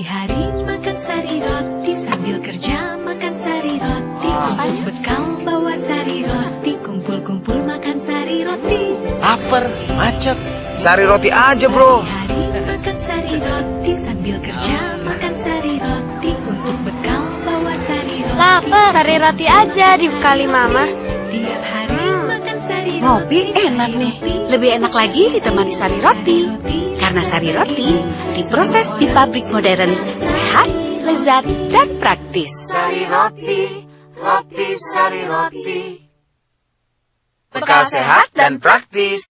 Hari makan sari roti sambil kerja makan sari roti Untuk bekal bawa sari roti Kumpul-kumpul makan sari roti Lapar, macet. Sari roti aja, bro. Hari makan sari roti sambil kerja makan sari roti Untuk bekal bawa sari roti Lapar. Sari roti aja dibekali mama. Tiap hari makan sari roti Ngopi enak nih. Lebih enak lagi ditemani sari roti. Karena sari roti diproses di pabrik modern, sehat, lezat, dan praktis. Sari roti, roti, sari roti. Bekal sehat dan praktis.